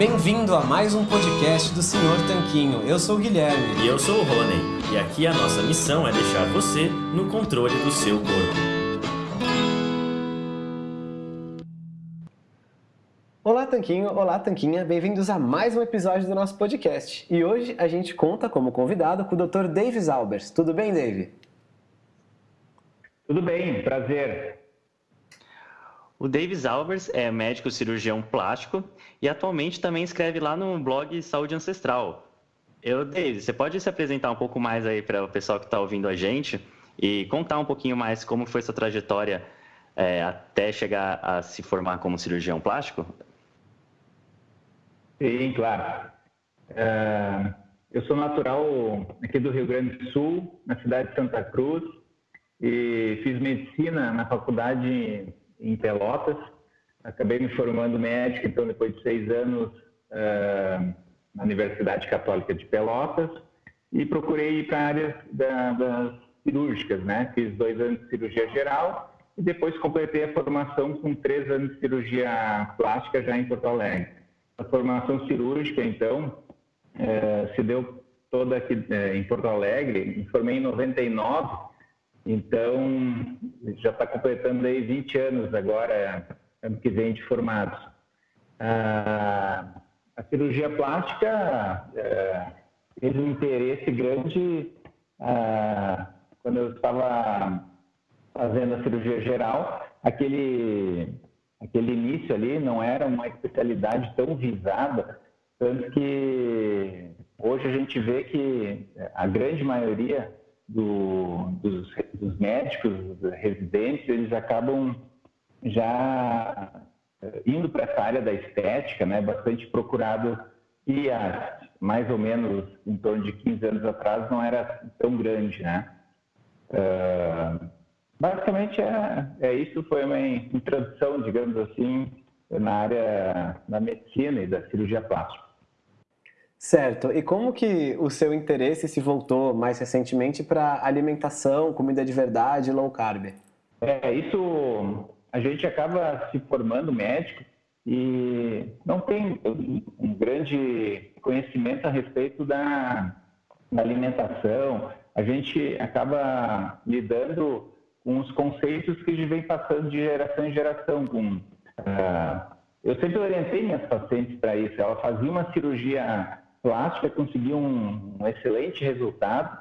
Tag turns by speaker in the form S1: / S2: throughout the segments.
S1: Bem-vindo a mais um podcast do Senhor Tanquinho. Eu sou o Guilherme.
S2: E eu sou o Rony. E aqui a nossa missão é deixar você no controle do seu corpo.
S1: Olá, Tanquinho. Olá, Tanquinha. Bem-vindos a mais um episódio do nosso podcast. E hoje a gente conta como convidado com o Dr. Davis Albers. Tudo bem, Dave?
S3: Tudo bem, prazer.
S2: O Davis Albers é médico cirurgião plástico e atualmente também escreve lá no blog Saúde Ancestral. Eu, Davis, você pode se apresentar um pouco mais aí para o pessoal que está ouvindo a gente e contar um pouquinho mais como foi sua trajetória é, até chegar a se formar como cirurgião plástico?
S3: Sim, claro. Uh, eu sou natural aqui do Rio Grande do Sul, na cidade de Santa Cruz, e fiz medicina na faculdade em Pelotas. Acabei me formando médico, então, depois de seis anos uh, na Universidade Católica de Pelotas e procurei ir para a área da, das cirúrgicas, né? Fiz dois anos de cirurgia geral e depois completei a formação com três anos de cirurgia plástica já em Porto Alegre. A formação cirúrgica, então, uh, se deu toda aqui uh, em Porto Alegre. Me formei em 99 então, já está completando aí 20 anos agora, ano que vem, de formados. A, a cirurgia plástica é, teve um interesse grande quando eu estava fazendo a cirurgia geral. Aquele, aquele início ali não era uma especialidade tão visada, tanto que hoje a gente vê que a grande maioria do, dos, dos, médicos, dos residentes, eles acabam já eh, indo para essa área da estética, né, bastante procurado e há mais ou menos em torno de 15 anos atrás não era tão grande, né? Uh, basicamente é, é isso, foi uma introdução, digamos assim, na área da medicina e da cirurgia plástica.
S1: Certo. E como que o seu interesse se voltou mais recentemente para alimentação, comida de verdade, low carb?
S3: É, isso a gente acaba se formando médico e não tem um grande conhecimento a respeito da, da alimentação. A gente acaba lidando com os conceitos que vem passando de geração em geração. Com, uh, eu sempre orientei minhas pacientes para isso. Ela fazia uma cirurgia plástica conseguiu um, um, excelente resultado.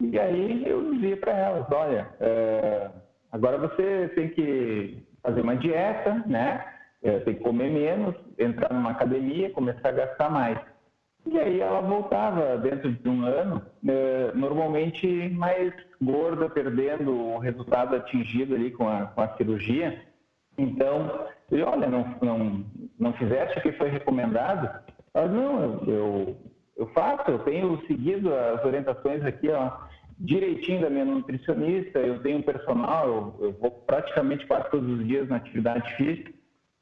S3: E aí eu dizia para elas, olha, é, agora você tem que fazer uma dieta, né? É, tem que comer menos, entrar numa academia, começar a gastar mais. E aí ela voltava dentro de um ano, é, normalmente mais gorda, perdendo o resultado atingido ali com a, com a cirurgia. Então, eu, olha, não, não, não fizeste o que foi recomendado, ela, não, eu, eu, faço, eu tenho seguido as orientações aqui, ó, direitinho da minha nutricionista, eu tenho personal, eu, eu, vou praticamente quase todos os dias na atividade física,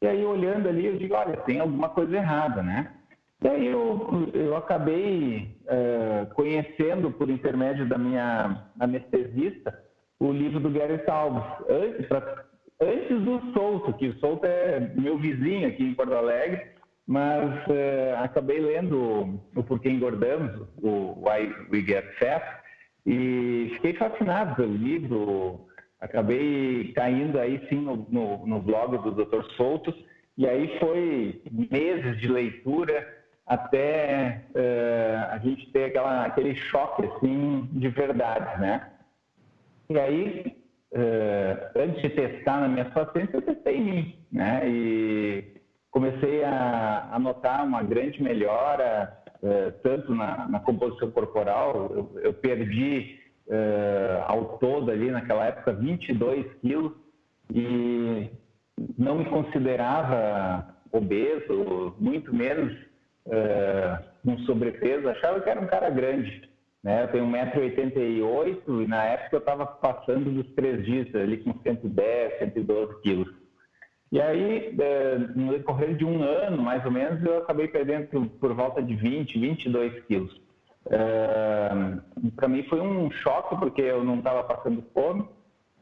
S3: e aí olhando ali eu digo, olha, tem alguma coisa errada, né? E aí eu, eu acabei uh, conhecendo por intermédio da minha anestesista o livro do Gary Taubes, antes, pra, antes do Souto, que o Souto é meu vizinho aqui em Porto Alegre, mas uh, acabei lendo o Porquê Engordamos, o Why We Get Fat, e fiquei fascinado pelo livro. Acabei caindo aí sim no, no, no blog do Dr. Soutos, e aí foi meses de leitura até uh, a gente ter aquela, aquele choque assim de verdade, né? E aí, uh, antes de testar na minha pacientes, eu testei em mim, né? E comecei a, a notar uma grande melhora, uh, tanto na, na, composição corporal, eu, eu perdi uh, ao todo ali naquela época 22 quilos e não me considerava obeso, muito menos uh, com sobrepeso, achava que era um cara grande. Né? Eu tenho 1,88m e na época eu estava passando dos três dias ali com 110, 112 quilos. E aí, é, no decorrer de um ano, mais ou menos, eu acabei perdendo por, volta de 20, 22 quilos. É, Para mim foi um choque, porque eu não estava passando fome,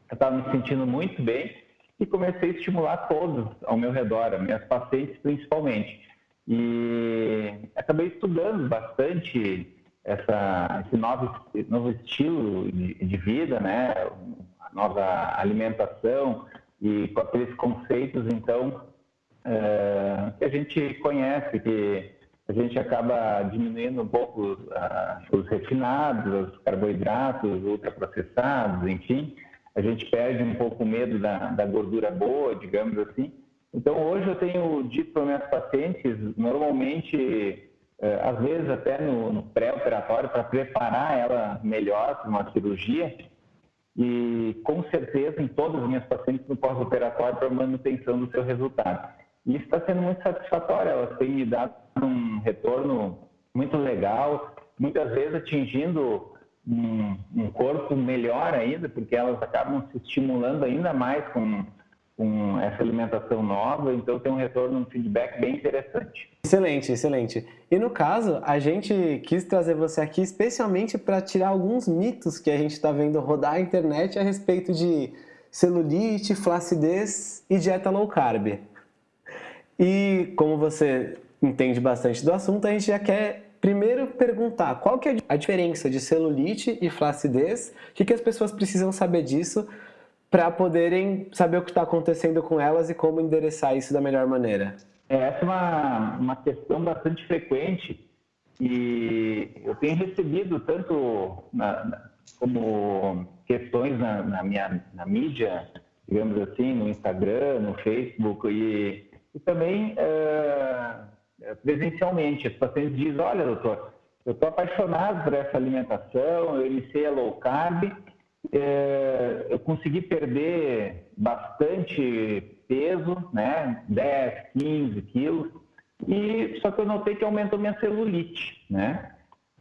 S3: eu estava me sentindo muito bem e comecei a estimular todos ao meu redor, minhas pacientes principalmente. e acabei estudando bastante essa, esse novo, novo estilo de, de vida, né? nova alimentação e com aqueles conceitos, então, é, que a gente conhece, que a gente acaba diminuindo um pouco uh, os refinados, os carboidratos ultraprocessados, enfim, a gente perde um pouco o medo da, da gordura boa, digamos assim. Então, hoje eu tenho dito para meus pacientes, normalmente, uh, às vezes até no, no pré-operatório, para preparar ela melhor para uma cirurgia, e com certeza em todas as minhas pacientes no pós-operatório para manutenção do seu resultado. E isso está sendo muito satisfatório, elas têm me dado um retorno muito legal, muitas vezes atingindo um, um corpo melhor ainda, porque elas acabam se estimulando ainda mais com com essa alimentação nova, então tem um retorno, um feedback bem interessante.
S1: Excelente, excelente. E no caso, a gente quis trazer você aqui especialmente para tirar alguns mitos que a gente está vendo rodar a internet a respeito de celulite, flacidez e dieta low carb. E como você entende bastante do assunto, a gente já quer primeiro perguntar qual que é a diferença de celulite e flacidez, o que, que as pessoas precisam saber disso para poderem saber o que está acontecendo com elas e como endereçar isso da melhor maneira?
S3: É, essa é uma, uma questão bastante frequente e eu tenho recebido tanto na, na, como questões na, na, minha na mídia, digamos assim, no Instagram, no Facebook e, e também uh, presencialmente. Os pacientes dizem, olha doutor, eu estou apaixonado por essa alimentação, eu iniciei a low carb eu consegui perder bastante peso, né? 10, 15 quilos, e só que eu notei que aumentou minha celulite, né?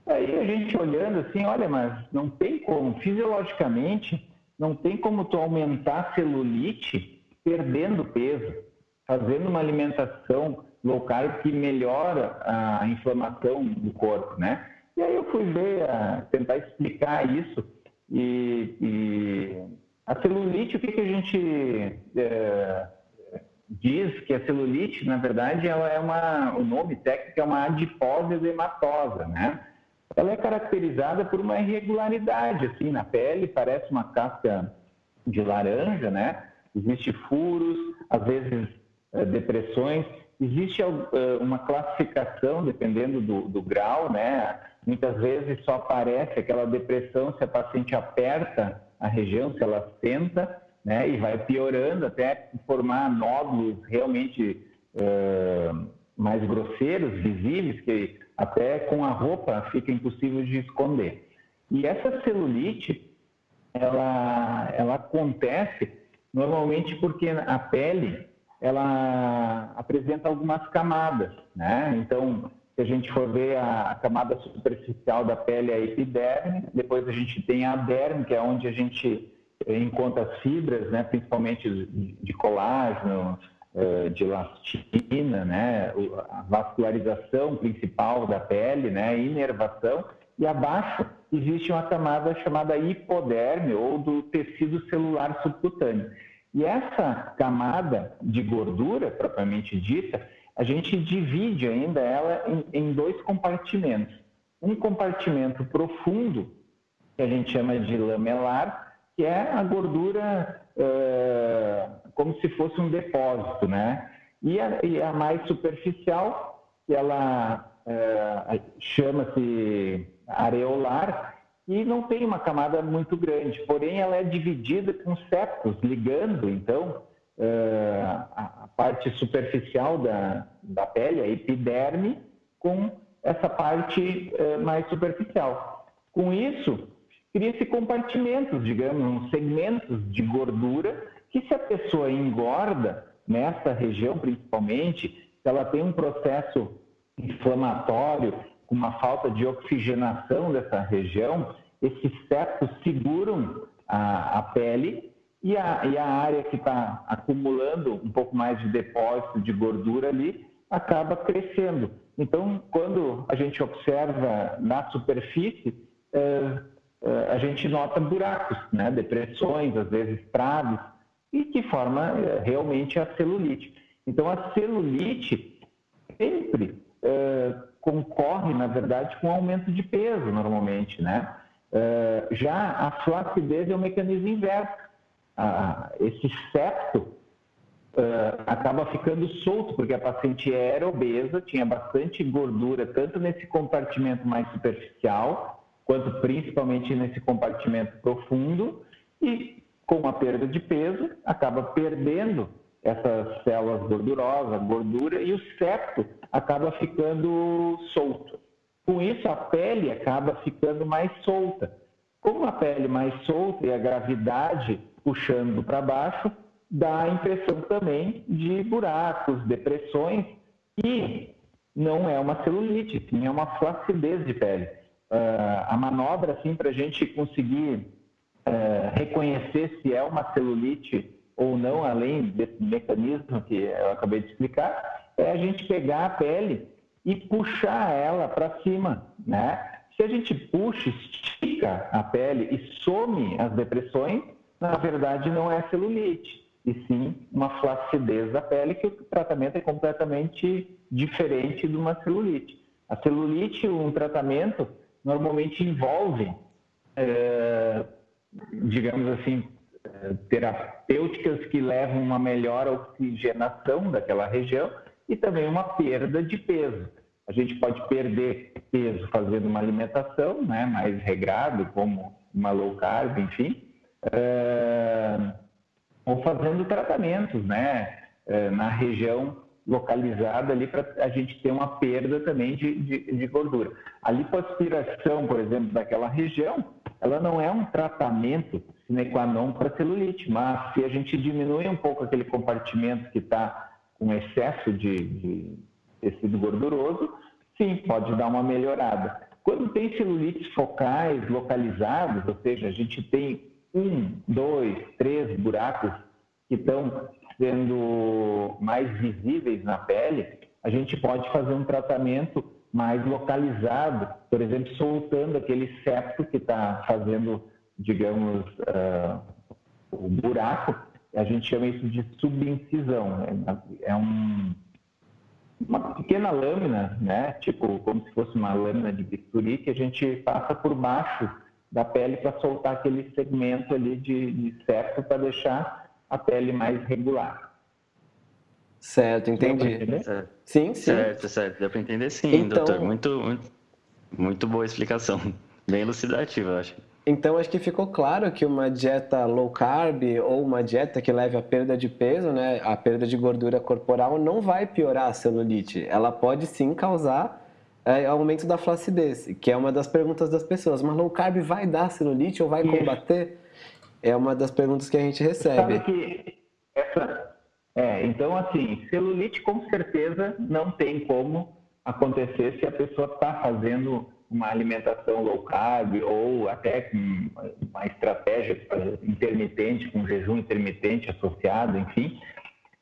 S3: Aí a gente olhando assim, olha, mas não tem como, fisiologicamente, não tem como tu aumentar a celulite perdendo peso, fazendo uma alimentação low carb que melhora a inflamação do corpo, né? E aí eu fui ver, a, tentar explicar isso e, e a celulite, o que, que a gente é, diz que a celulite, na verdade, ela é uma, o nome técnico é uma adipose edematosa, né? Ela é caracterizada por uma irregularidade, assim, na pele, parece uma casca de laranja, né? Existem furos, às vezes é, depressões, existe é, uma classificação, dependendo do, do grau, né? Muitas vezes só aparece aquela depressão se a paciente aperta a região, se ela senta, né, e vai piorando até formar nódulos realmente uh, mais grosseiros, visíveis, que até com a roupa fica impossível de esconder. E essa celulite, ela, ela acontece normalmente porque a pele ela apresenta algumas camadas, né? Então, se a gente for ver a, camada superficial da pele, é a epiderme, depois a gente tem a derme, que é onde a gente eh, encontra as fibras, né, principalmente de colágeno, eh, de elastina, né, a vascularização principal da pele, né, inervação, e abaixo existe uma camada chamada hipoderme ou do tecido celular subcutâneo. E essa camada de gordura, propriamente dita, a gente divide ainda ela em, em dois compartimentos. Um compartimento profundo, que a gente chama de lamelar, que é a gordura uh, como se fosse um depósito, né? E a, e a mais superficial, que ela uh, chama-se areolar, e não tem uma camada muito grande, porém ela é dividida com septos, ligando, então, a, parte superficial da, da pele, a epiderme, com essa parte uh, mais superficial. Com isso, cria-se compartimentos, digamos, segmentos de gordura, que se a pessoa engorda, nessa região principalmente, se ela tem um processo inflamatório, com uma falta de oxigenação dessa região, esses septos seguram a, a pele e a, e a área que está acumulando um pouco mais de depósito de gordura ali acaba crescendo. Então, quando a gente observa na superfície, é, é, a gente nota buracos, né? depressões, às vezes prados, e que forma é, realmente a celulite. Então, a celulite sempre concorre, na verdade, com aumento de peso, normalmente, né? Já a flacidez é o mecanismo inverso. Uh, esse septo acaba ficando solto, porque a paciente era obesa, tinha bastante gordura, tanto nesse compartimento mais superficial, quanto principalmente nesse compartimento profundo, e com a perda de peso, acaba perdendo essas células gordurosas, gordura, e o septo acaba ficando solto. Com isso, a pele acaba ficando mais solta. Como a pele mais solta e a gravidade puxando para baixo, dá a impressão também de buracos, depressões, e não é uma celulite, sim é uma flacidez de pele. Uh, a manobra, assim, para a gente conseguir uh, reconhecer se é uma celulite ou não, além desse mecanismo que eu acabei de explicar, é a gente pegar a pele e puxar ela para cima, né? Se a gente puxa, estica a pele e some as depressões, na verdade não é celulite, e sim uma flacidez da pele, que o tratamento é completamente diferente de uma celulite. A celulite, um tratamento, normalmente envolve, é, digamos assim, terapêuticas que levam uma melhor oxigenação daquela região e também uma perda de peso. A gente pode perder peso fazendo uma alimentação né, mais regrado, como uma low carb, enfim, uh, ou fazendo tratamentos né, uh, na região localizada ali para a gente ter uma perda também de, de, de gordura. A lipoaspiração, por exemplo, daquela região, ela não é um tratamento sine qua non para celulite, mas se a gente diminui um pouco aquele compartimento que está com excesso de, de tecido gorduroso, sim, pode dar uma melhorada. Quando tem celulites focais localizados, ou seja, a gente tem um, dois, três buracos que estão sendo mais visíveis na pele, a gente pode fazer um tratamento mais localizado, por exemplo, soltando aquele septo que está fazendo, digamos, uh, o buraco, a gente chama isso de subincisão. É, é um, uma pequena lâmina, né? tipo como se fosse uma lâmina de bisturi, que a gente passa por baixo da pele para soltar aquele segmento ali de, de septo para deixar a pele mais regular.
S1: Certo, entendi.
S2: Certo.
S1: Sim, sim.
S2: Certo, certo. Deu para entender sim, então... doutor. Muito, muito, muito boa explicação. Bem elucidativa, eu acho.
S1: Então, acho que ficou claro que uma dieta low carb ou uma dieta que leve à perda de peso, né, a perda de gordura corporal, não vai piorar a celulite. Ela pode sim causar é, aumento da flacidez, que é uma das perguntas das pessoas. Mas low carb vai dar celulite ou vai combater? É uma das perguntas que a gente recebe.
S3: Sabe que essa, é, então, assim, celulite com certeza não tem como acontecer se a pessoa está fazendo uma alimentação low carb ou até com uma estratégia intermitente, com jejum intermitente associado, enfim.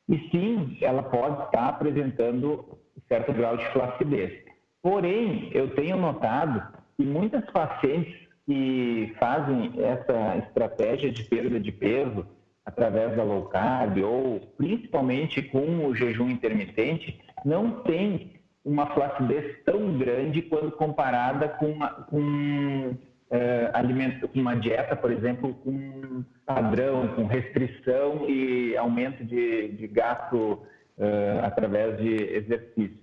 S3: E sim, ela pode estar apresentando certo grau de flacidez. Porém, eu tenho notado que muitas pacientes que fazem essa estratégia de perda de peso, através da low carb ou principalmente com o jejum intermitente, não tem uma flacidez tão grande quando comparada com, uma, com, é, alimento, uma dieta, por exemplo, com padrão, com restrição e aumento de, de gasto é, através de exercício.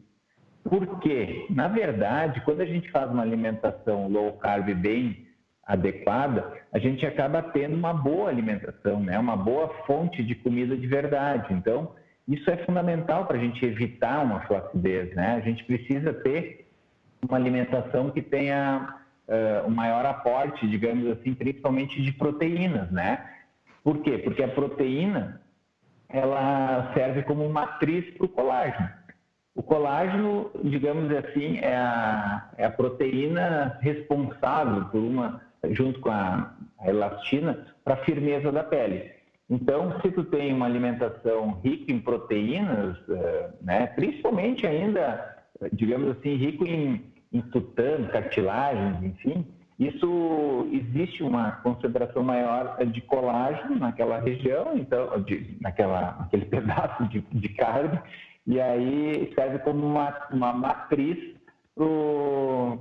S3: Por quê? Na verdade, quando a gente faz uma alimentação low carb bem adequada, a gente acaba tendo uma boa alimentação, né? uma boa fonte de comida de verdade. Então, isso é fundamental para a gente evitar uma flacidez. Né? A gente precisa ter uma alimentação que tenha uh, um maior aporte, digamos assim, principalmente de proteínas. Né? Por quê? Porque a proteína ela serve como matriz para o colágeno. O colágeno, digamos assim, é a, é a proteína responsável por uma junto com a, a elastina, para a firmeza da pele. Então, se tu tem uma alimentação rica em proteínas, eh, né, principalmente ainda, digamos assim, rico em, em tutano, cartilagens, enfim, isso existe uma concentração maior de colágeno naquela região, então, de, naquela, naquele pedaço de, de carne, e aí serve como uma, uma matriz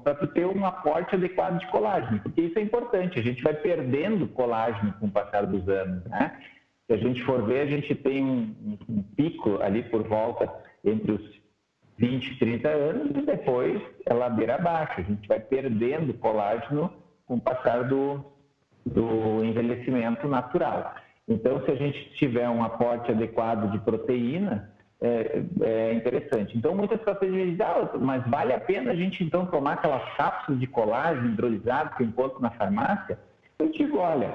S3: para tu ter um aporte adequado de colágeno, porque isso é importante, a gente vai perdendo colágeno com o passar dos anos, né? Se a gente for ver, a gente tem um, um pico ali por volta entre os 20 e 30 anos e depois é ladeira abaixo, a gente vai perdendo colágeno com o passar do, do envelhecimento natural. Então, se a gente tiver um aporte adequado de proteína, é, é interessante. Então, muitas pessoas dizem, ah, mas vale a pena a gente então tomar aquelas cápsulas de colágeno hidrolisado que eu encontro na farmácia? Eu digo, olha,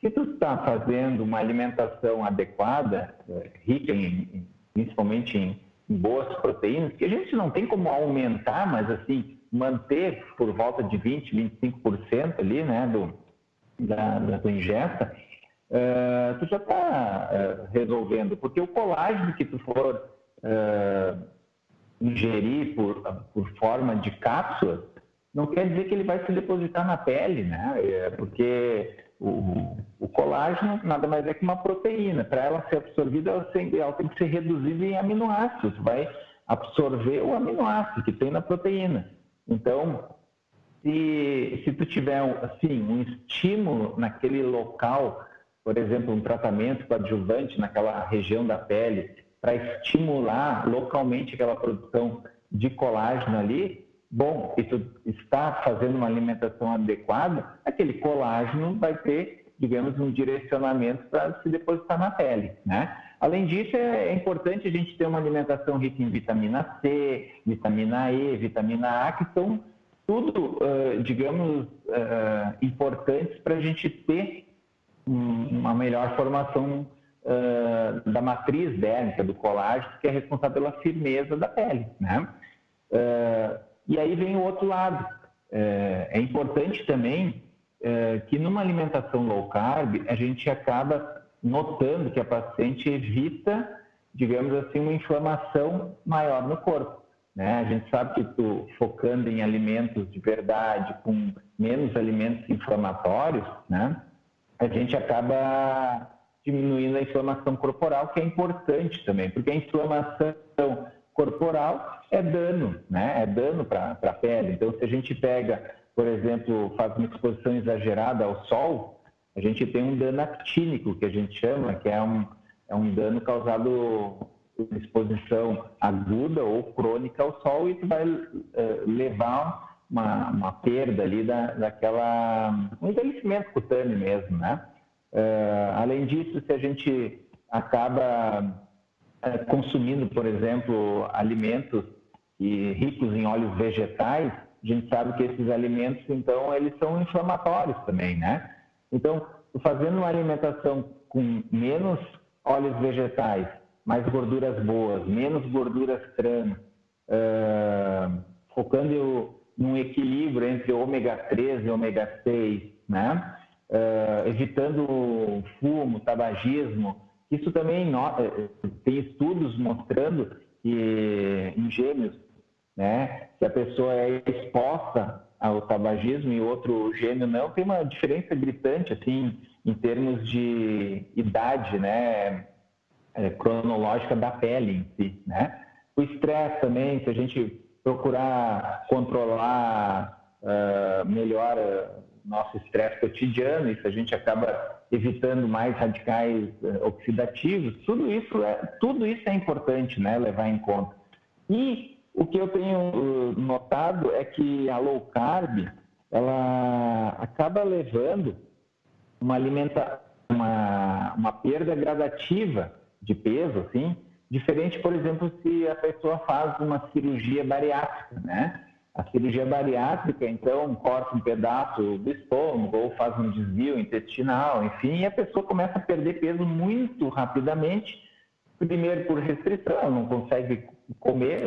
S3: se tu está fazendo uma alimentação adequada, é, rica em, principalmente em, boas proteínas, que a gente não tem como aumentar, mas assim, manter por volta de 20%, 25% ali, né, do, da, da ingesta, uh, tu já está uh, resolvendo, porque o colágeno que tu for uh, ingerir por, por forma de cápsula, não quer dizer que ele vai se depositar na pele, né? Porque o, o, colágeno nada mais é que uma proteína. Para ela ser absorvida, ela tem, ela tem que ser reduzida em aminoácidos. Vai absorver o aminoácido que tem na proteína. Então, se, se tu tiver assim, um estímulo naquele local por exemplo, um tratamento coadjuvante naquela região da pele para estimular localmente aquela produção de colágeno ali, bom, e tu está fazendo uma alimentação adequada, aquele colágeno vai ter, digamos, um direcionamento para se depositar na pele, né? Além disso, é importante a gente ter uma alimentação rica em vitamina C, vitamina E, vitamina A, que são tudo, digamos, importantes para a gente ter uma melhor formação uh, da matriz dérmica, do colágeno, que é responsável pela firmeza da pele. Né? Uh, e aí vem o outro lado. Uh, é importante também que numa alimentação low carb, a gente acaba notando que a paciente evita, digamos assim, uma inflamação maior no corpo. Né? A gente sabe que tu, focando em alimentos de verdade, com menos alimentos inflamatórios, né? A gente acaba diminuindo a inflamação corporal, que é importante também, porque a inflamação corporal é dano, né? É dano para a pele. Então, se a gente pega, por exemplo, faz uma exposição exagerada ao sol, a gente tem um dano actínico, que a gente chama, que é um, é um dano causado por exposição aguda ou crônica ao sol e que vai uh, levar uma, uma perda ali da, daquela, um envelhecimento cutâneo mesmo, né? Uh, além disso, se a gente acaba uh, consumindo, por exemplo, alimentos e ricos em óleos vegetais, a gente sabe que esses alimentos, então, eles são inflamatórios também, né? Então, fazendo uma alimentação com menos óleos vegetais, mais gorduras boas, menos gorduras trans, uh, focando num equilíbrio entre ômega 3 e ômega 6, né? Uh, evitando fumo, tabagismo. Isso também eh, tem estudos mostrando que em gêmeos, né, se a pessoa é exposta ao tabagismo e outro gêmeo não, tem uma diferença gritante assim em termos de idade, né, é, cronológica da pele em si, né? O estresse também, se a gente procurar controlar uh, melhor uh, nosso estresse cotidiano, isso a gente acaba evitando mais radicais uh, oxidativos, tudo isso, é, tudo isso é importante né, levar em conta. E o que eu tenho notado é que a low carb, ela acaba levando uma alimenta uma, uma perda gradativa de peso, assim, Diferente, por exemplo, se a pessoa faz uma cirurgia bariátrica, né? A cirurgia bariátrica, então, corta um pedaço do estômago ou faz um desvio intestinal, enfim, e a pessoa começa a perder peso muito rapidamente. Primeiro por restrição, não consegue comer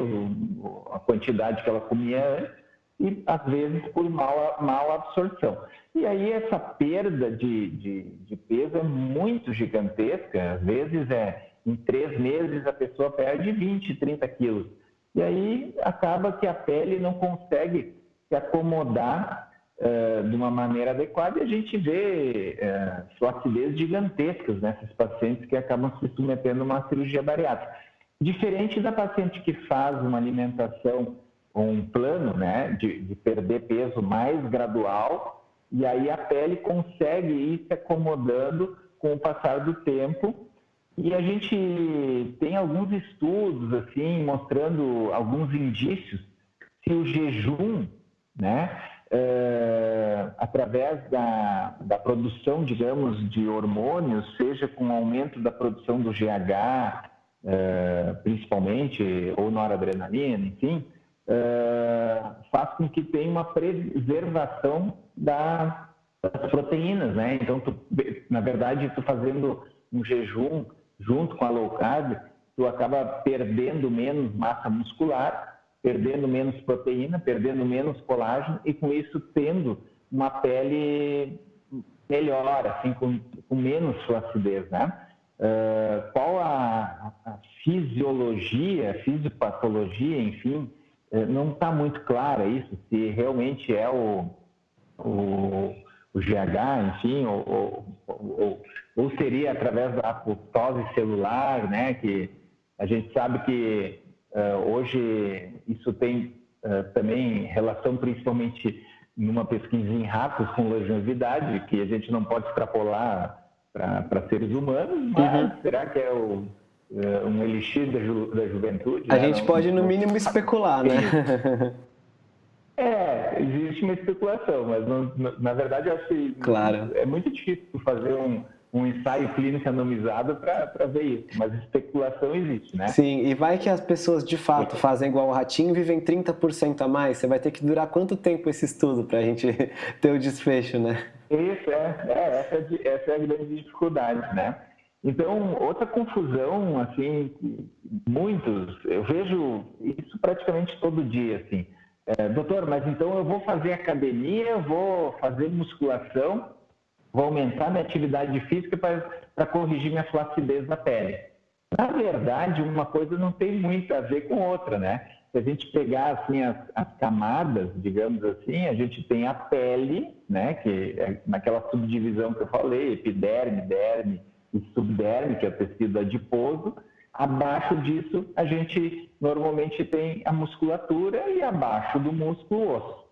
S3: a quantidade que ela comia antes, e às vezes por mal absorção. E aí essa perda de, de, de peso é muito gigantesca, às vezes é em três meses a pessoa perde 20, 30 quilos. E aí acaba que a pele não consegue se acomodar uh, de uma maneira adequada e a gente vê uh, flacidez gigantescas nesses pacientes que acabam se submetendo a uma cirurgia bariátrica. Diferente da paciente que faz uma alimentação um plano né, de, de perder peso mais gradual, e aí a pele consegue ir se acomodando com o passar do tempo. E a gente tem alguns estudos assim mostrando alguns indícios se o jejum, né, é, através da, da produção, digamos, de hormônios, seja com aumento da produção do GH, é, principalmente, ou noradrenalina, enfim, é, faz com que tenha uma preservação da, das proteínas, né? Então, tu, na verdade, tu fazendo um jejum junto com a low carb, tu acaba perdendo menos massa muscular, perdendo menos proteína, perdendo menos colágeno e com isso tendo uma pele melhor, assim, com, com menos flacidez, né? Uh, qual a, a, fisiologia, a fisiopatologia, enfim, uh, não está muito clara isso, se realmente é o, o, o GH, enfim, ou, ou, ou, seria através da apoptose celular, né, que a gente sabe que uh, hoje isso tem também relação principalmente numa pesquisa em ratos com longevidade, que a gente não pode extrapolar para seres humanos, mas uhum. será que é o, é, um elixir da, ju, da juventude?
S1: A né? gente não, pode, no mínimo, especular, né?
S3: É, existe uma especulação, mas não, na verdade eu acho que
S1: claro.
S3: é muito difícil fazer um, um ensaio clínico randomizado para ver isso, mas especulação existe, né?
S1: Sim, e vai que as pessoas de fato fazem igual o ratinho e vivem 30% a mais, você vai ter que durar quanto tempo esse estudo para a gente ter o desfecho, né?
S3: Isso, é, é essa, é, essa é a grande dificuldade, né? Então, outra confusão, assim, muitos, eu vejo isso praticamente todo dia, assim. É, doutor, mas então eu vou fazer academia, vou fazer musculação, vou aumentar minha atividade física para corrigir minha flacidez da pele. Na verdade, uma coisa não tem muito a ver com outra, né? Se a gente pegar assim as, as, camadas, digamos assim, a gente tem a pele, né, que é naquela subdivisão que eu falei, epiderme, derme e subderme, que é o tecido adiposo. Abaixo disso, a gente normalmente tem a musculatura e abaixo do músculo o osso.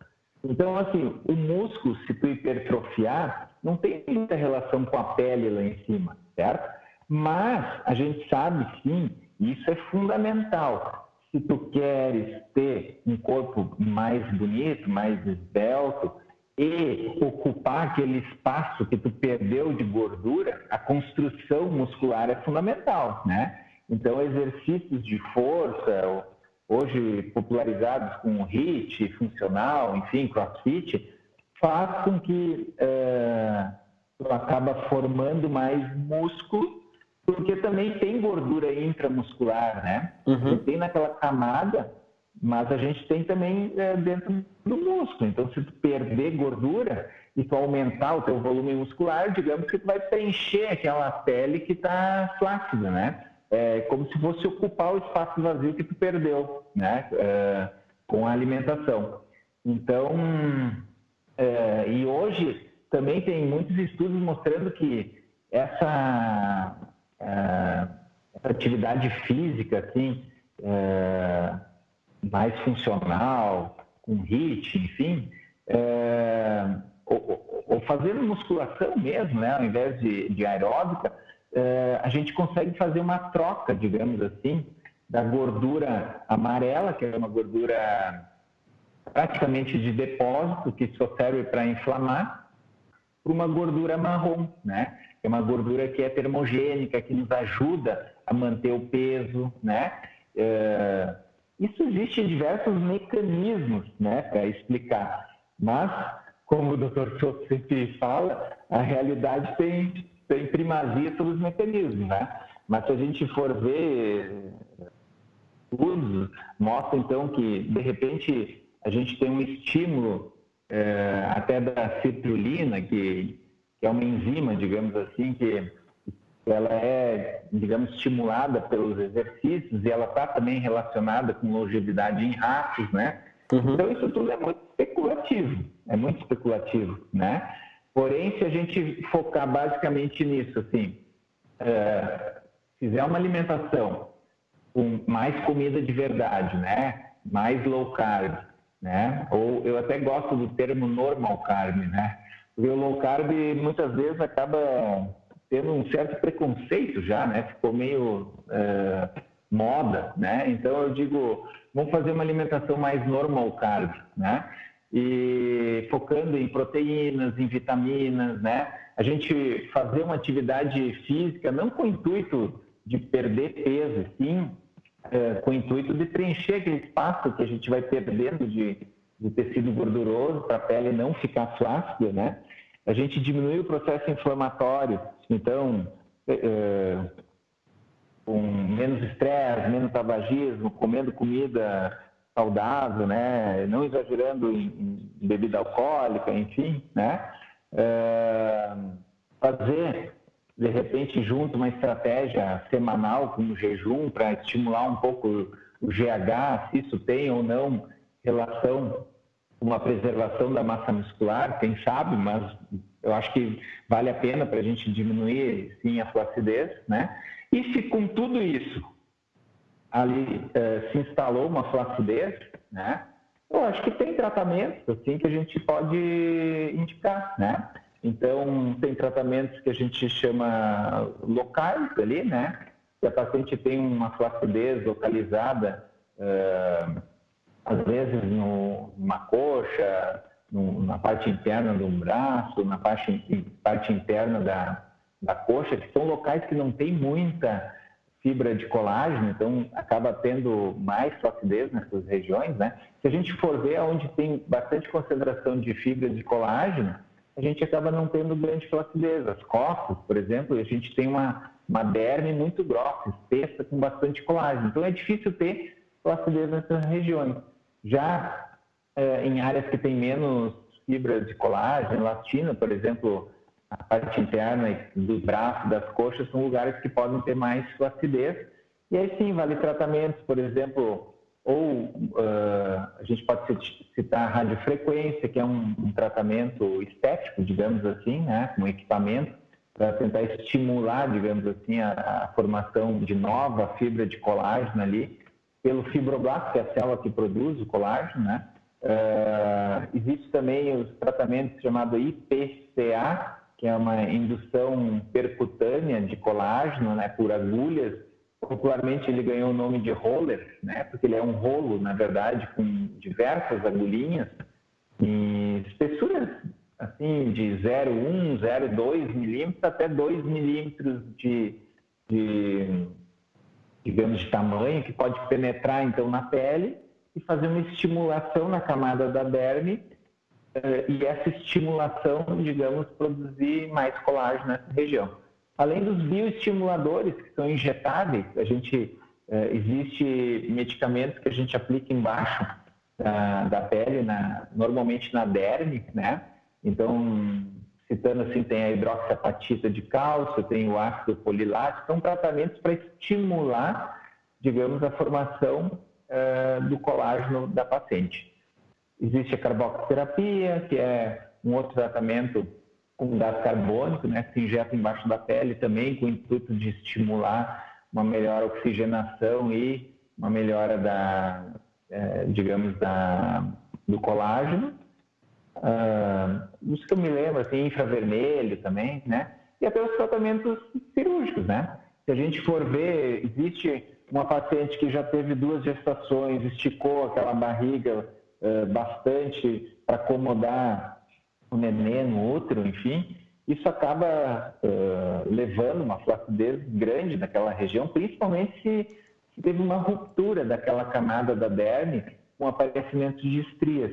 S3: Então, assim, o músculo, se tu hipertrofiar, não tem muita relação com a pele lá em cima, certo? Mas a gente sabe sim, isso é fundamental se tu queres ter um corpo mais bonito, mais esbelto e ocupar aquele espaço que tu perdeu de gordura, a construção muscular é fundamental, né? Então, exercícios de força, hoje popularizados com HIIT, funcional, enfim, CrossFit, faz com que é, tu acaba formando mais músculo porque também tem gordura intramuscular, né? Uhum. Tem naquela camada, mas a gente tem também é, dentro do músculo. Então, se tu perder gordura e tu aumentar o teu volume muscular, digamos que tu vai preencher aquela pele que está flácida, né? É como se fosse ocupar o espaço vazio que tu perdeu, né? É, com a alimentação. Então, é, e hoje também tem muitos estudos mostrando que essa é, atividade física, assim, é, mais funcional, com HIIT, enfim, é, ou, ou, fazendo musculação mesmo, né, ao invés de, de aeróbica, a gente consegue fazer uma troca, digamos assim, da gordura amarela, que é uma gordura praticamente de depósito, que só serve para inflamar, para uma gordura marrom, né? é uma gordura que é termogênica, que nos ajuda a manter o peso, né? É, isso existe diversos mecanismos, né, para explicar. Mas, como o Dr. Souto sempre fala, a realidade tem, tem primazia sobre os mecanismos, né? Mas se a gente for ver estudos, mostra então que, de repente, a gente tem um estímulo é, até da citrulina, que que é uma enzima, digamos assim, que ela é, digamos, estimulada pelos exercícios e ela está também relacionada com longevidade em ratos, né? Uhum. Então isso tudo é muito especulativo, é muito especulativo, né? Porém, se a gente focar basicamente nisso, assim, é, fizer uma alimentação com mais comida de verdade, né? Mais low carb, né? Ou eu até gosto do termo normal carb, né? Porque o low carb muitas vezes acaba tendo um certo preconceito já, né? Ficou meio é, moda, né? Então eu digo, vamos fazer uma alimentação mais normal carb, né? E focando em proteínas, em vitaminas, né? A gente fazer uma atividade física não com o intuito de perder peso, sim é, com o intuito de preencher aquele espaço que a gente vai perdendo de, de tecido gorduroso para a pele não ficar flácida, né? A gente diminui o processo inflamatório, então, é, é, com menos estresse, menos tabagismo, comendo comida saudável, né? Não exagerando em, em bebida alcoólica, enfim, né? É, fazer de repente junto uma estratégia semanal como jejum para estimular um pouco o GH, se isso tem ou não relação com a preservação da massa muscular, quem sabe, mas eu acho que vale a pena para a gente diminuir sim a flacidez, né? E se com tudo isso ali eh, se instalou uma flacidez, né? Eu acho que tem tratamentos assim que a gente pode indicar, né? Então, tem tratamentos que a gente chama locais ali, né? Se a paciente tem uma flacidez localizada, uh, às vezes no, numa coxa, no, na parte interna do braço, na parte, parte interna da, da coxa, que são locais que não tem muita fibra de colágeno, então acaba tendo mais flacidez nessas regiões, né? Se a gente for ver onde tem bastante concentração de fibra de colágeno, a gente acaba não tendo grande flacidez. As costas, por exemplo, a gente tem uma, uma derme muito grossa, espessa, com bastante colágeno. Então é difícil ter flacidez nessas regiões. Já é, em áreas que tem menos fibras de colágeno, elastina, por exemplo, a parte interna do braço, das coxas, são lugares que podem ter mais flacidez. E aí sim, vale tratamentos, por exemplo, ou uh, a gente pode citar a radiofrequência, que é um, um tratamento estético, digamos assim, né, um equipamento para tentar estimular, digamos assim, a, a, formação de nova fibra de colágeno ali pelo fibroblasto, que é a célula que produz o colágeno, né? Uh, existe também os tratamentos chamados IPCA, que é uma indução percutânea de colágeno, né, por agulhas, Popularmente ele ganhou o nome de roller, né? Porque ele é um rolo, na verdade, com diversas agulhinhas e espessuras assim de 0,1, 0,2 milímetros até 2 milímetros de, de, digamos, de tamanho, que pode penetrar então na pele e fazer uma estimulação na camada da derme e essa estimulação, digamos, produzir mais colágeno nessa região. Além dos bioestimuladores que são injetáveis, a gente é, existe medicamentos que a gente aplica embaixo da, da pele, na, normalmente na derme, né? Então, citando assim, tem a hidroxiapatita de cálcio, tem o ácido polilático, são tratamentos para estimular, digamos, a formação é, do colágeno da paciente. Existe a carboxoterapia, que é um outro tratamento com gás carbônico, né, que se injeta embaixo da pele também, com o intuito de estimular uma melhor oxigenação e uma melhora da, é, digamos, da, do colágeno. Uh, isso que eu me lembro, assim, infravermelho também, né? E até os tratamentos cirúrgicos, né? Se a gente for ver, existe uma paciente que já teve duas gestações, esticou aquela barriga uh, bastante para acomodar o nenê no útero, enfim, isso acaba uh, levando uma flacidez grande naquela região, principalmente se, se teve uma ruptura daquela camada da derme com aparecimento de estrias.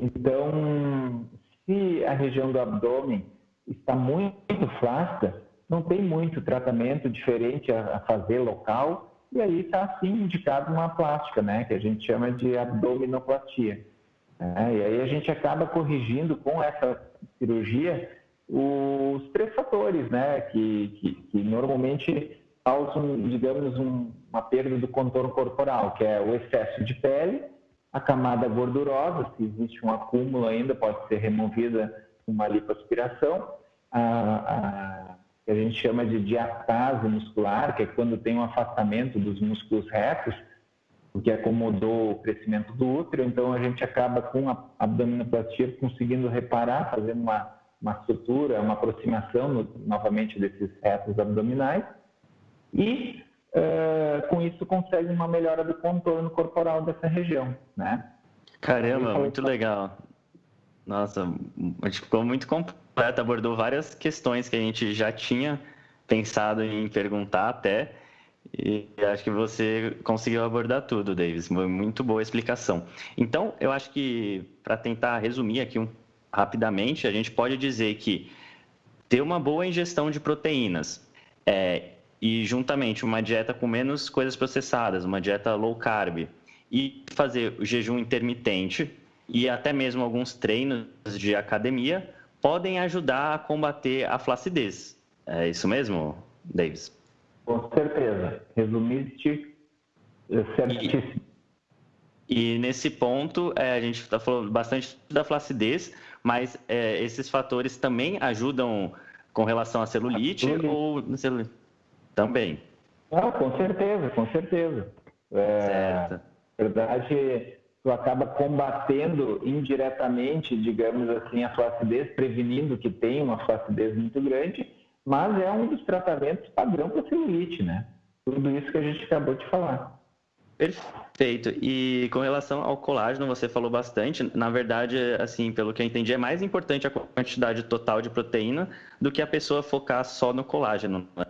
S3: Então, se a região do abdômen está muito flácida, não tem muito tratamento diferente a, a fazer local, e aí está assim indicado uma plástica, né, que a gente chama de abdominoplastia. É, e aí a gente acaba corrigindo com essa cirurgia os três fatores, né, que, que, que normalmente causam, digamos, um, uma perda do contorno corporal, que é o excesso de pele, a camada gordurosa, se existe um acúmulo ainda, pode ser removida com uma lipoaspiração, a, a, que a gente chama de diastase muscular, que é quando tem um afastamento dos músculos retos, o que acomodou o crescimento do útero, então a gente acaba com a abdominoplastia conseguindo reparar, fazendo uma, uma estrutura, uma aproximação no, novamente desses retos abdominais e uh, com isso consegue uma melhora do contorno corporal dessa região, né?
S2: Caramba, muito legal. Nossa, a gente ficou muito completo, abordou várias questões que a gente já tinha pensado em perguntar até, e acho que você conseguiu abordar tudo, Davis. Muito boa a explicação. Então, eu acho que, para tentar resumir aqui um, rapidamente, a gente pode dizer que ter uma boa ingestão de proteínas é, e, juntamente, uma dieta com menos coisas processadas, uma dieta low carb, e fazer o jejum intermitente e até mesmo alguns treinos de academia podem ajudar a combater a flacidez. É isso mesmo, Davis?
S3: Com certeza. Resumiste é certíssimo.
S2: E, e nesse ponto, é, a gente está falando bastante da flacidez, mas é, esses fatores também ajudam com relação à celulite ou celulite? também?
S3: Ah, com certeza, com certeza. É, certo. Na verdade, tu acaba combatendo indiretamente, digamos assim, a flacidez, prevenindo que tenha uma flacidez muito grande mas é um dos tratamentos padrão para celulite, né? Tudo isso que a gente acabou de falar.
S2: Perfeito. E com relação ao colágeno, você falou bastante. Na verdade, assim, pelo que eu entendi, é mais importante a quantidade total de proteína do que a pessoa focar só no colágeno. Né?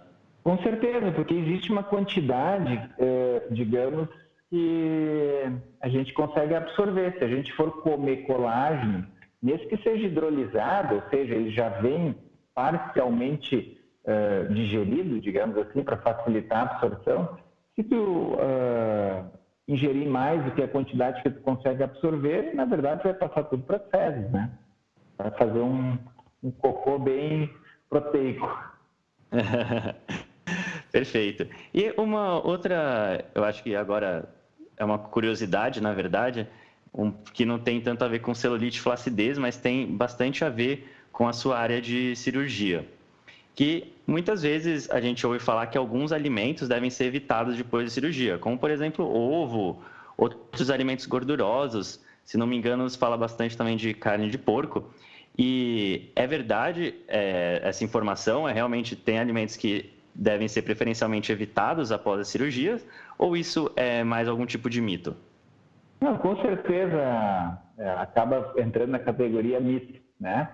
S3: Com certeza, porque existe uma quantidade, eh, digamos, que a gente consegue absorver. Se a gente for comer colágeno, mesmo que seja hidrolisado, ou seja, ele já vem parcialmente uh, digerido, digamos assim, para facilitar a absorção, se tu uh, ingerir mais do que a quantidade que tu consegue absorver, na verdade vai passar tudo para fezes, né? Vai fazer um, um cocô bem proteico.
S2: Perfeito. E uma outra, eu acho que agora é uma curiosidade, na verdade, um, que não tem tanto a ver com celulite e flacidez, mas tem bastante a ver com a sua área de cirurgia. Que muitas vezes a gente ouve falar que alguns alimentos devem ser evitados depois da cirurgia, como por exemplo ovo, outros alimentos gordurosos. Se não me engano, se fala bastante também de carne de porco. E é verdade é, essa informação? É realmente tem alimentos que devem ser preferencialmente evitados após a cirurgia? Ou isso é mais algum tipo de mito?
S3: Não, com certeza é, acaba entrando na categoria mito, né?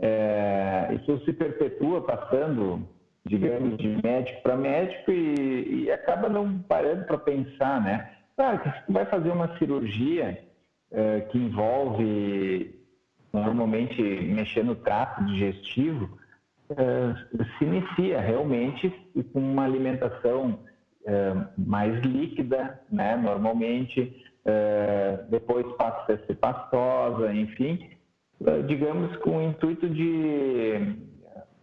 S3: É, isso se perpetua passando, digamos, de médico para médico e, e, acaba não parando para pensar, né? Claro que se tu vai fazer uma cirurgia é, que envolve normalmente mexer no trato digestivo, é, se inicia realmente com uma alimentação é, mais líquida, né? Normalmente, é, depois passa a ser pastosa, enfim, digamos, com o intuito de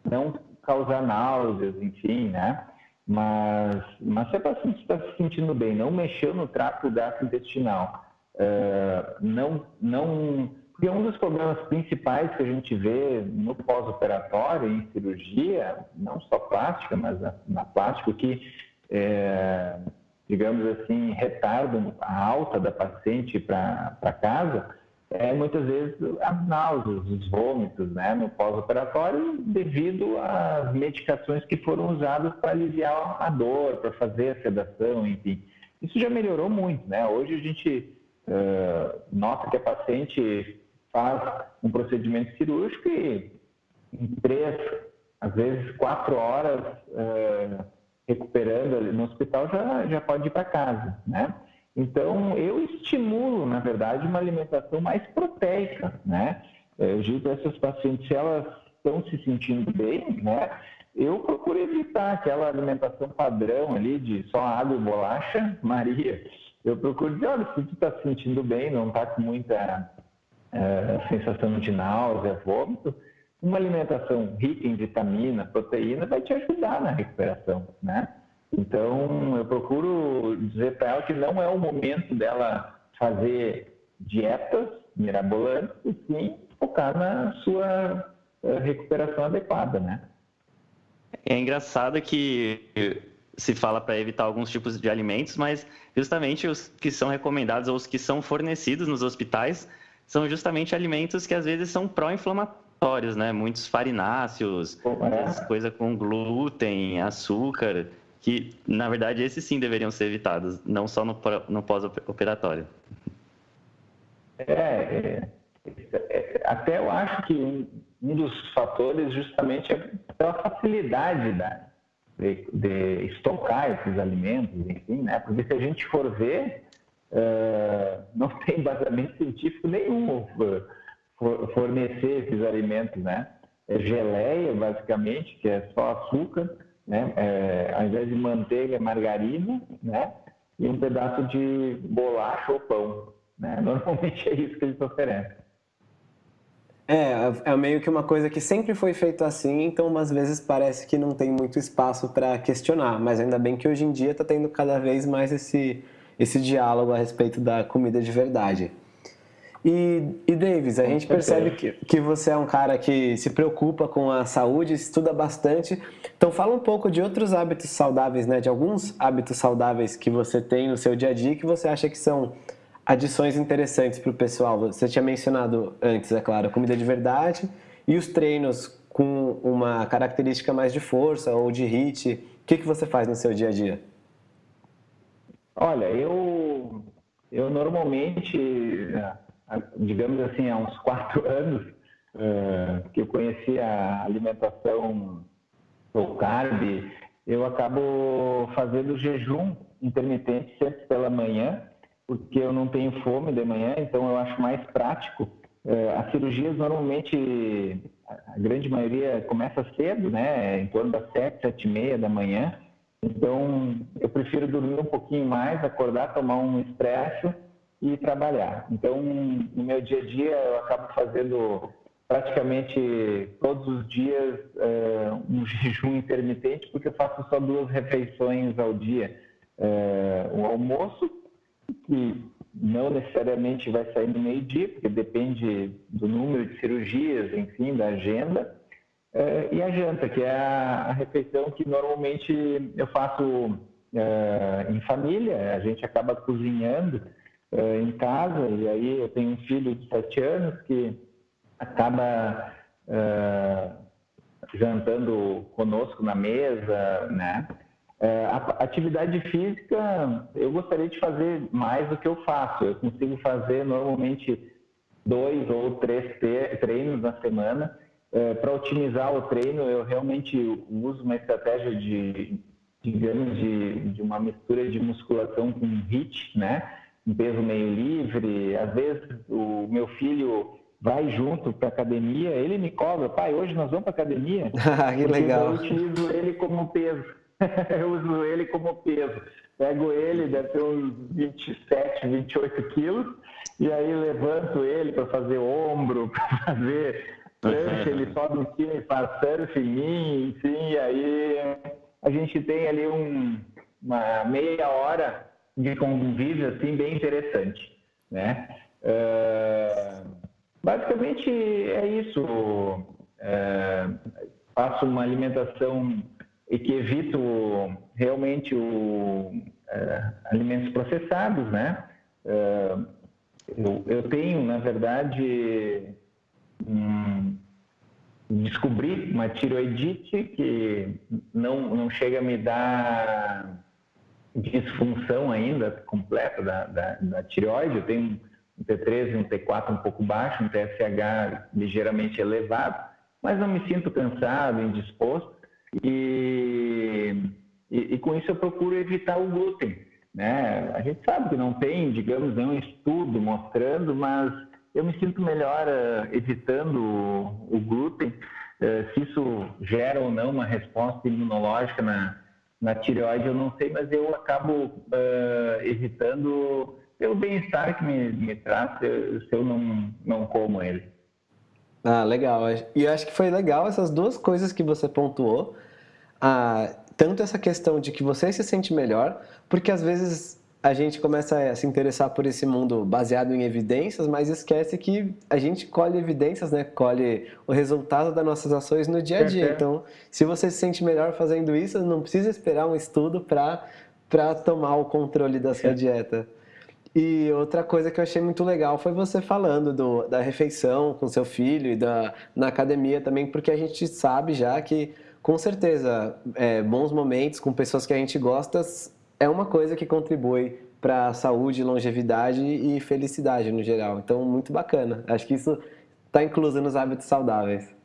S3: não causar náuseas, enfim, né? Mas, mas se a paciente está se sentindo bem, não mexeu no trato gastrointestinal, uh, não, não... Porque um dos problemas principais que a gente vê no pós-operatório, em cirurgia, não só plástica, mas na, na plástica, que, é, digamos assim, retarda a alta da paciente para casa, é, muitas vezes as náuseas, os vômitos né, no pós-operatório devido às medicações que foram usadas para aliviar a dor, para fazer a sedação, enfim. Isso já melhorou muito, né? Hoje a gente uh, nota que a paciente faz um procedimento cirúrgico e em três, às vezes quatro horas uh, recuperando no hospital já, já pode ir para casa, né? Então, eu estimulo, na verdade, uma alimentação mais proteica, né? Eu digo essas pacientes, se elas estão se sentindo bem, né? Eu procuro evitar aquela alimentação padrão ali de só água e bolacha, Maria. Eu procuro dizer, olha, se tu está se sentindo bem, não está com muita é, sensação de náusea, vômito, uma alimentação rica em vitamina, proteína, vai te ajudar na recuperação, né? Então, eu procuro dizer para ela que não é o momento dela fazer dietas mirabolantes, e sim focar na sua eh, recuperação adequada, né?
S2: É engraçado que se fala para evitar alguns tipos de alimentos, mas justamente os que são recomendados ou os que são fornecidos nos hospitais são justamente alimentos que às vezes são pró-inflamatórios, né? Muitos farináceos, é. coisa com glúten, açúcar, que na verdade esses sim deveriam ser evitados, não só no, no pós-operatório.
S3: É, é, é, até eu acho que um, dos fatores justamente é a facilidade da, de, de estocar esses alimentos, enfim, né? Porque se a gente for ver, uh, não tem embasamento científico nenhum for, fornecer esses alimentos, né? É geleia, basicamente, que é só açúcar, né? É, ao invés de manteiga, é margarina, né? E um pedaço de bolacha ou pão, né? Normalmente é isso que eles oferecem.
S1: É, é meio que uma coisa que sempre foi feito assim, então umas vezes parece que não tem muito espaço para questionar, mas ainda bem que hoje em dia está tendo cada vez mais esse, esse diálogo a respeito da comida de verdade. E, e Davis, a gente percebe que, que você é um cara que se preocupa com a saúde, estuda bastante. Então fala um pouco de outros hábitos saudáveis, né? De alguns hábitos saudáveis que você tem no seu dia a dia que você acha que são adições interessantes para o pessoal. Você tinha mencionado antes, é claro, a comida de verdade e os treinos com uma característica mais de força ou de HIIT. O que, que você faz no seu dia a dia?
S3: Olha, eu, eu normalmente, digamos assim, há uns quatro anos, uh, que eu conheci a alimentação low carb, eu acabo fazendo jejum intermitente sempre pela manhã porque eu não tenho fome de manhã, então eu acho mais prático. É, as cirurgias normalmente, a grande maioria começa cedo, né? Em torno das sete, sete e meia da manhã. Então eu prefiro dormir um pouquinho mais, acordar, tomar um expresso e trabalhar. Então no meu dia a dia eu acabo fazendo praticamente todos os dias é, um jejum intermitente, porque eu faço só duas refeições ao dia. É, o almoço que não necessariamente vai sair no meio-dia, porque depende do número de cirurgias, enfim, da agenda. É, e a janta, que é a, a, refeição que normalmente eu faço em família, a gente acaba cozinhando é, em casa, e aí eu tenho um filho de sete anos que acaba é, jantando conosco na mesa, né? A atividade física, eu gostaria de fazer mais do que eu faço. Eu consigo fazer normalmente dois ou três treinos na semana. Para otimizar o treino, eu realmente uso uma estratégia de, digamos, de, de uma mistura de musculação com HIIT, né? Um peso meio livre. Às vezes, o meu filho vai junto para academia, ele me cobra, pai, hoje nós vamos para academia.
S1: que legal.
S3: Eu utilizo ele como peso. eu uso ele como peso. Pego ele, deve ter uns 27, 28 quilos, e aí levanto ele para fazer ombro, para fazer prancha, ele sobe em cima e faz surf em mim, enfim, e aí a gente tem ali um, uma meia hora de convívio assim bem interessante, né? Uh, basicamente é isso. Uh, faço uma alimentação e que evito realmente o, é, alimentos processados, né? Eu, eu, tenho, na verdade, um, descobri uma tiroidite que não, não chega a me dar disfunção ainda completa da, da, da tireoide. Eu tenho um T3 e um T4 um pouco baixo, um TSH ligeiramente elevado, mas não me sinto cansado, indisposto. E, e, e, com isso eu procuro evitar o glúten. Né? A gente sabe que não tem, digamos, nenhum estudo mostrando, mas eu me sinto melhor uh, evitando o, o glúten. Uh, se isso gera ou não uma resposta imunológica na, na tireoide, eu não sei, mas eu acabo uh, evitando pelo bem-estar que me, me traz se eu não, não como ele.
S1: Ah, legal. E eu acho que foi legal essas duas coisas que você pontuou. Ah, tanto essa questão de que você se sente melhor, porque às vezes a gente começa a se interessar por esse mundo baseado em evidências, mas esquece que a gente colhe evidências, né? Colhe o resultado das nossas ações no dia a dia. Então, se você se sente melhor fazendo isso, não precisa esperar um estudo para tomar o controle da sua dieta. E outra coisa que eu achei muito legal foi você falando do, da refeição com seu filho e da, na academia também, porque a gente sabe já que, com certeza, é, bons momentos com pessoas que a gente gosta é uma coisa que contribui para saúde, longevidade e felicidade no geral. Então, muito bacana. Acho que isso está incluso nos hábitos saudáveis.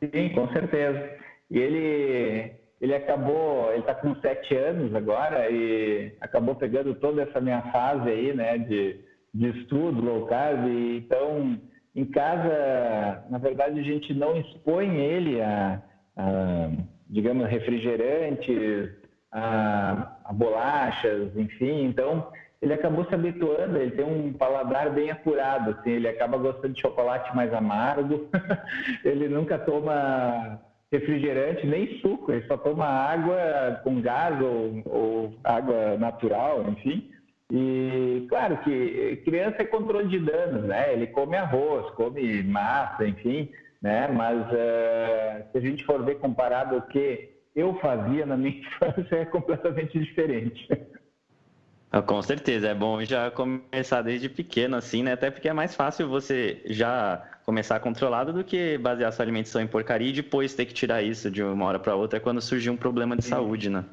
S3: Sim, com certeza. E ele ele acabou, ele está com sete anos agora e acabou pegando toda essa minha fase aí, né, de, de estudo low carb. Então, em casa, na verdade, a gente não expõe ele a, a digamos, refrigerantes, a, a, bolachas, enfim. Então, ele acabou se habituando, ele tem um paladar bem apurado, assim, ele acaba gostando de chocolate mais amargo, ele nunca toma refrigerante nem suco, ele só toma água com gás ou, ou água natural, enfim. E claro que criança é controle de danos, né? Ele come arroz, come massa, enfim, né? Mas uh, se a gente for ver comparado ao que eu fazia na minha infância, é completamente diferente.
S2: Ah, com certeza, é bom já começar desde pequeno, assim, né? Até porque é mais fácil você já começar controlado do que basear sua alimentação em porcaria e depois ter que tirar isso de uma hora para outra quando surgir um problema de Sim. saúde, né?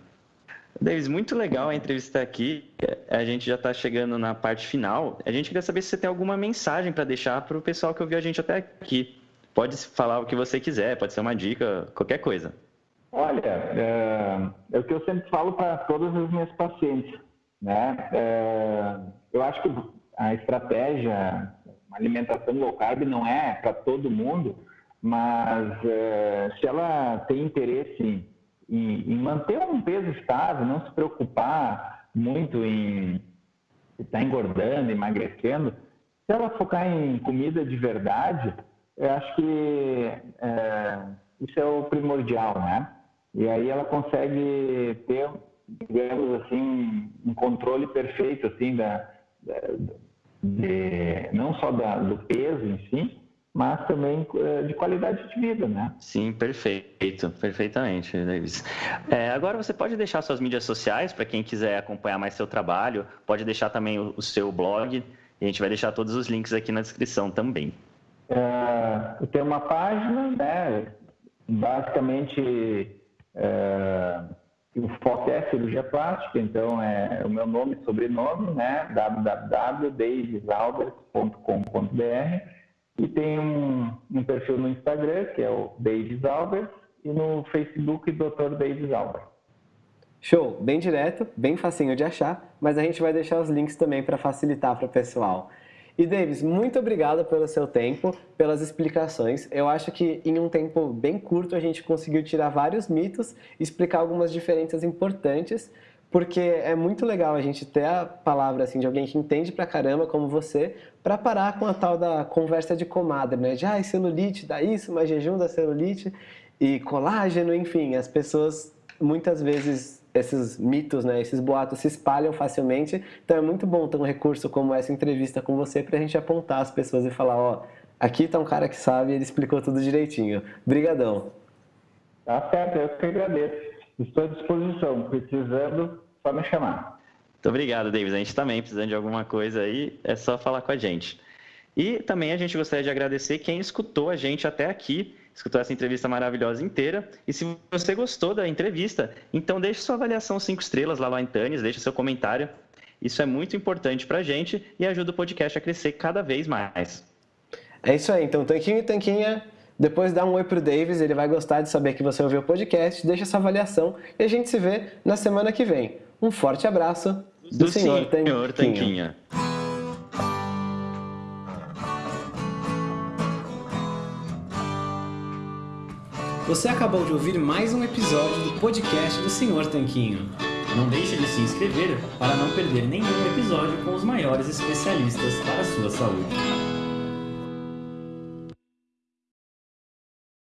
S2: Davis, muito legal a entrevista aqui. A gente já está chegando na parte final. A gente queria saber se você tem alguma mensagem para deixar para o pessoal que ouviu a gente até aqui. Pode falar o que você quiser, pode ser uma dica, qualquer coisa.
S3: Olha, é, é o que eu sempre falo para todas as minhas pacientes. Né? É, eu acho que a estratégia, uma alimentação low carb não é para todo mundo, mas é, se ela tem interesse em, em, manter um peso estável, não se preocupar muito em estar engordando, emagrecendo, se ela focar em comida de verdade, eu acho que é, isso é o primordial, né? E aí ela consegue ter digamos assim, um controle perfeito, assim, da, de, não só da, do peso em si, mas também eh, de qualidade de vida, né?
S2: Sim, perfeito, perfeitamente, Davis. É, agora você pode deixar suas mídias sociais para quem quiser acompanhar mais seu trabalho, pode deixar também o, o, seu blog, e a gente vai deixar todos os links aqui na descrição também.
S3: É, eu tenho uma página, né? Basicamente é, o foco é cirurgia plástica, então é o meu nome e sobrenome, né? www.davisalbert.com.br e tem um, um, perfil no Instagram, que é o Davis e no Facebook, Dr. Davis.
S1: Show! Bem direto, bem facinho de achar, mas a gente vai deixar os links também para facilitar para o pessoal. E Davis, muito obrigado pelo seu tempo, pelas explicações. Eu acho que em um tempo bem curto a gente conseguiu tirar vários mitos, explicar algumas diferenças importantes, porque é muito legal a gente ter a palavra assim de alguém que entende pra caramba como você, para parar com a tal da conversa de comadre, né? De ah, celulite dá isso, mas jejum da celulite e colágeno, enfim, as pessoas muitas vezes esses mitos, né, esses boatos se espalham facilmente. Então é muito bom ter um recurso como essa entrevista com você para a gente apontar as pessoas e falar, ó, aqui está um cara que sabe, ele explicou tudo direitinho. Brigadão.
S3: Tá certo, eu que agradeço. Estou à disposição, precisando, só me chamar.
S2: Muito obrigado, Davis. A gente também, precisando de alguma coisa aí, é só falar com a gente. E também a gente gostaria de agradecer quem escutou a gente até aqui escutou essa entrevista maravilhosa inteira. E se você gostou da entrevista, então deixe sua avaliação 5 estrelas lá no Antanes, deixe seu comentário. Isso é muito importante para a gente e ajuda o podcast a crescer cada vez mais.
S1: É isso aí. Então, Tanquinho e Tanquinha, depois dá um oi pro Davis, ele vai gostar de saber que você ouviu o podcast, deixa essa avaliação e a gente se vê na semana que vem. Um forte abraço
S2: do, do senhor, senhor Tanquinha. Tanquinha.
S4: Você acabou de ouvir mais um episódio do podcast do Senhor Tanquinho. Não deixe de se inscrever para não perder nenhum episódio com os maiores especialistas para a sua saúde.